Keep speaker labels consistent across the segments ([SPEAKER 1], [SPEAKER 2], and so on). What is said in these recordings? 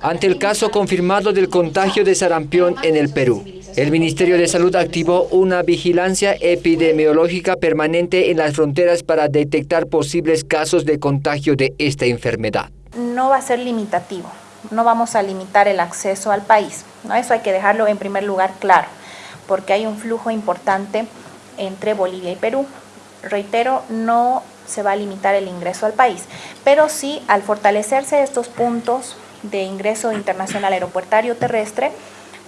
[SPEAKER 1] ante el caso confirmado del contagio de sarampión en el Perú. El Ministerio de Salud activó una vigilancia epidemiológica permanente en las fronteras para detectar posibles casos de contagio de esta enfermedad.
[SPEAKER 2] No va a ser limitativo, no vamos a limitar el acceso al país. ¿no? Eso hay que dejarlo en primer lugar claro, porque hay un flujo importante entre Bolivia y Perú. Reitero, no se va a limitar el ingreso al país, pero sí al fortalecerse estos puntos de ingreso internacional aeropuertario terrestre,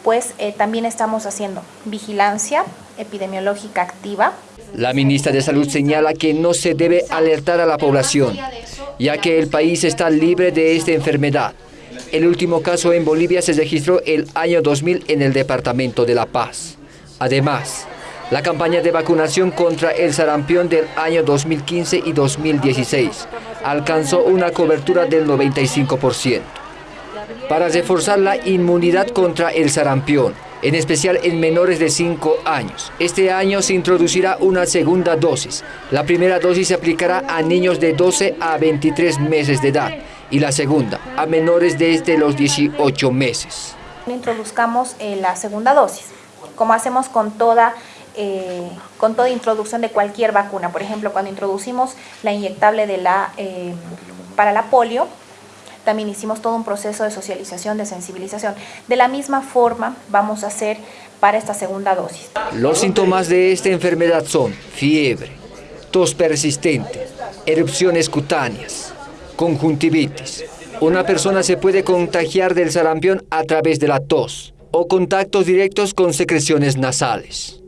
[SPEAKER 2] pues eh, también estamos haciendo vigilancia epidemiológica activa.
[SPEAKER 1] La ministra de Salud señala que no se debe alertar a la población, ya que el país está libre de esta enfermedad. El último caso en Bolivia se registró el año 2000 en el departamento de La Paz. Además, la campaña de vacunación contra el sarampión del año 2015 y 2016 alcanzó una cobertura del 95%. Para reforzar la inmunidad contra el sarampión, en especial en menores de 5 años. Este año se introducirá una segunda dosis. La primera dosis se aplicará a niños de 12 a 23 meses de edad y la segunda a menores desde los 18 meses.
[SPEAKER 2] Introduzcamos eh, la segunda dosis, como hacemos con toda eh, con toda introducción de cualquier vacuna. Por ejemplo, cuando introducimos la inyectable de la, eh, para la polio, también hicimos todo un proceso de socialización, de sensibilización. De la misma forma vamos a hacer para esta segunda dosis.
[SPEAKER 1] Los síntomas de esta enfermedad son fiebre, tos persistente, erupciones cutáneas, conjuntivitis. Una persona se puede contagiar del sarampión a través de la tos o contactos directos con secreciones nasales.